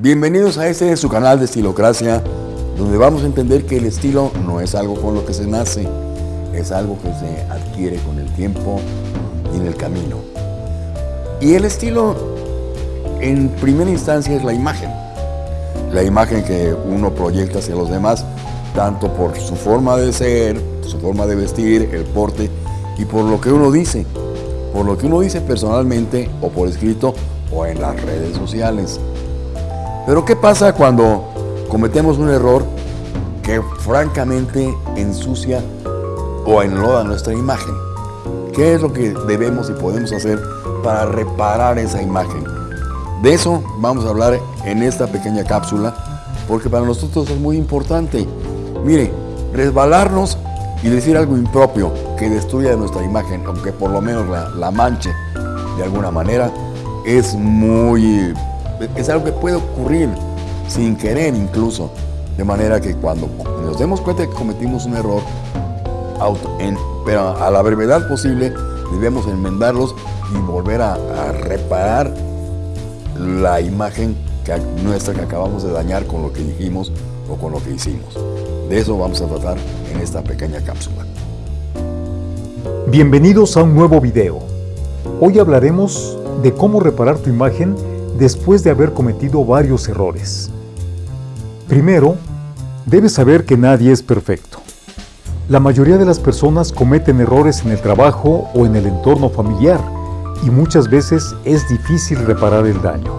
Bienvenidos a este su canal de Estilocracia, donde vamos a entender que el estilo no es algo con lo que se nace, es algo que se adquiere con el tiempo y en el camino. Y el estilo, en primera instancia, es la imagen. La imagen que uno proyecta hacia los demás, tanto por su forma de ser, su forma de vestir, el porte, y por lo que uno dice. Por lo que uno dice personalmente, o por escrito, o en las redes sociales. Pero ¿qué pasa cuando cometemos un error que francamente ensucia o enloda nuestra imagen? ¿Qué es lo que debemos y podemos hacer para reparar esa imagen? De eso vamos a hablar en esta pequeña cápsula, porque para nosotros es muy importante. Mire, resbalarnos y decir algo impropio que destruya nuestra imagen, aunque por lo menos la, la manche de alguna manera, es muy es algo que puede ocurrir sin querer incluso. De manera que cuando nos demos cuenta de que cometimos un error, pero a la brevedad posible debemos enmendarlos y volver a, reparar la imagen nuestra que acabamos de dañar con lo que dijimos o con lo que hicimos. De eso vamos a tratar en esta pequeña cápsula. Bienvenidos a un nuevo video. Hoy hablaremos de cómo reparar tu imagen después de haber cometido varios errores. Primero, debes saber que nadie es perfecto. La mayoría de las personas cometen errores en el trabajo o en el entorno familiar y muchas veces es difícil reparar el daño.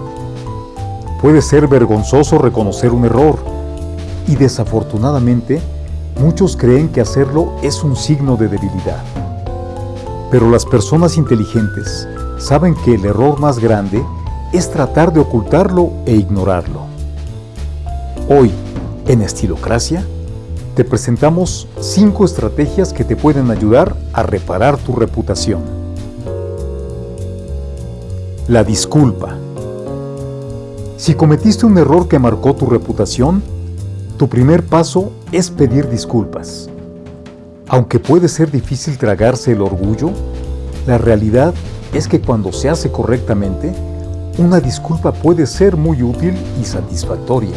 Puede ser vergonzoso reconocer un error y desafortunadamente muchos creen que hacerlo es un signo de debilidad. Pero las personas inteligentes saben que el error más grande es tratar de ocultarlo e ignorarlo. Hoy, en Estilocracia, te presentamos 5 estrategias que te pueden ayudar a reparar tu reputación. La disculpa. Si cometiste un error que marcó tu reputación, tu primer paso es pedir disculpas. Aunque puede ser difícil tragarse el orgullo, la realidad es que cuando se hace correctamente, una disculpa puede ser muy útil y satisfactoria.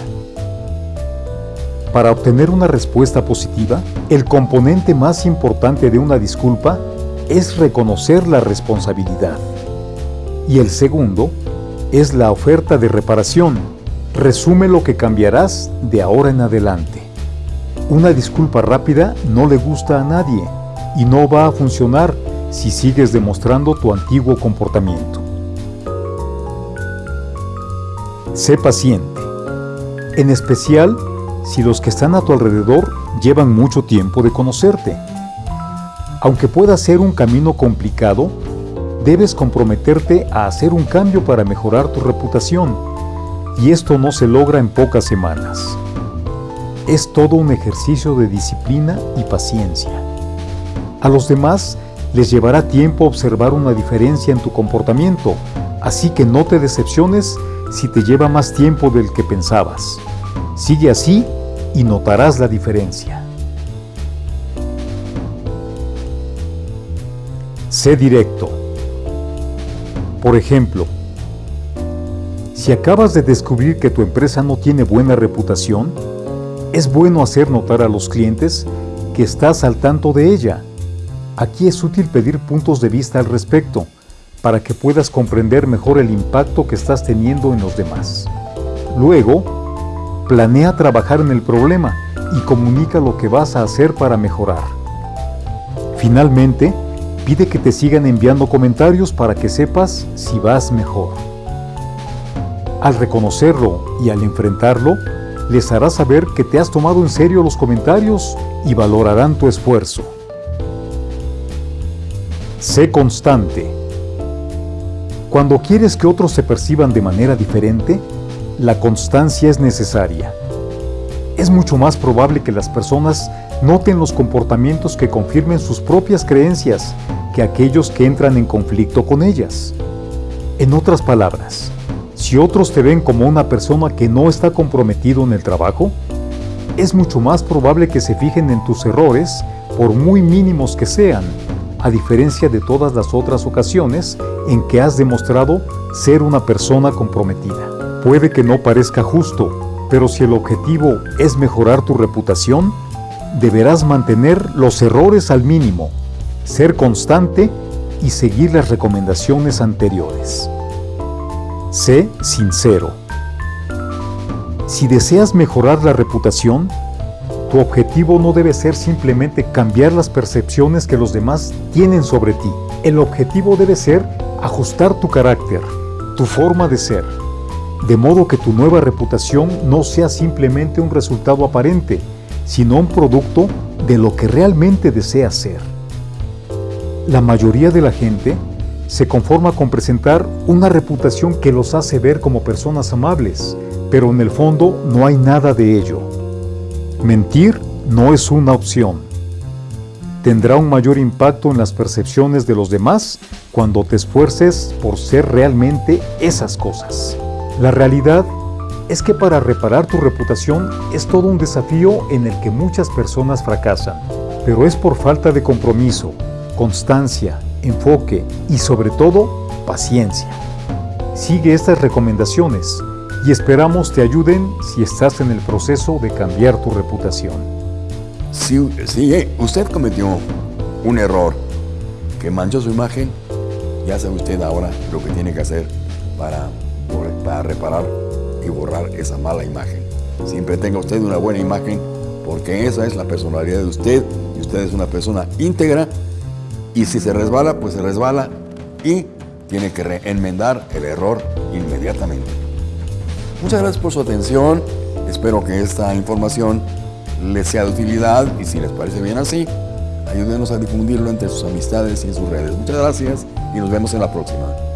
Para obtener una respuesta positiva, el componente más importante de una disculpa es reconocer la responsabilidad. Y el segundo es la oferta de reparación. Resume lo que cambiarás de ahora en adelante. Una disculpa rápida no le gusta a nadie y no va a funcionar si sigues demostrando tu antiguo comportamiento. Sé paciente, en especial si los que están a tu alrededor llevan mucho tiempo de conocerte. Aunque pueda ser un camino complicado, debes comprometerte a hacer un cambio para mejorar tu reputación, y esto no se logra en pocas semanas. Es todo un ejercicio de disciplina y paciencia. A los demás les llevará tiempo observar una diferencia en tu comportamiento, así que no te decepciones si te lleva más tiempo del que pensabas. Sigue así y notarás la diferencia. Sé directo. Por ejemplo, si acabas de descubrir que tu empresa no tiene buena reputación, es bueno hacer notar a los clientes que estás al tanto de ella. Aquí es útil pedir puntos de vista al respecto, para que puedas comprender mejor el impacto que estás teniendo en los demás. Luego, planea trabajar en el problema y comunica lo que vas a hacer para mejorar. Finalmente, pide que te sigan enviando comentarios para que sepas si vas mejor. Al reconocerlo y al enfrentarlo, les harás saber que te has tomado en serio los comentarios y valorarán tu esfuerzo. Sé constante. Cuando quieres que otros se perciban de manera diferente, la constancia es necesaria. Es mucho más probable que las personas noten los comportamientos que confirmen sus propias creencias que aquellos que entran en conflicto con ellas. En otras palabras, si otros te ven como una persona que no está comprometido en el trabajo, es mucho más probable que se fijen en tus errores, por muy mínimos que sean, a diferencia de todas las otras ocasiones en que has demostrado ser una persona comprometida. Puede que no parezca justo, pero si el objetivo es mejorar tu reputación, deberás mantener los errores al mínimo, ser constante y seguir las recomendaciones anteriores. Sé sincero. Si deseas mejorar la reputación, tu objetivo no debe ser simplemente cambiar las percepciones que los demás tienen sobre ti. El objetivo debe ser ajustar tu carácter, tu forma de ser, de modo que tu nueva reputación no sea simplemente un resultado aparente, sino un producto de lo que realmente deseas ser. La mayoría de la gente se conforma con presentar una reputación que los hace ver como personas amables, pero en el fondo no hay nada de ello. Mentir no es una opción. Tendrá un mayor impacto en las percepciones de los demás cuando te esfuerces por ser realmente esas cosas. La realidad es que para reparar tu reputación es todo un desafío en el que muchas personas fracasan, pero es por falta de compromiso, constancia, enfoque y sobre todo paciencia. Sigue estas recomendaciones y esperamos te ayuden si estás en el proceso de cambiar tu reputación. Si, usted cometió un error que manchó su imagen, ya sabe usted ahora lo que tiene que hacer para, para reparar y borrar esa mala imagen. Siempre tenga usted una buena imagen porque esa es la personalidad de usted y usted es una persona íntegra y si se resbala, pues se resbala y tiene que enmendar el error inmediatamente. Muchas gracias por su atención. Espero que esta información les sea de utilidad y si les parece bien así, ayúdenos a difundirlo entre sus amistades y en sus redes. Muchas gracias y nos vemos en la próxima.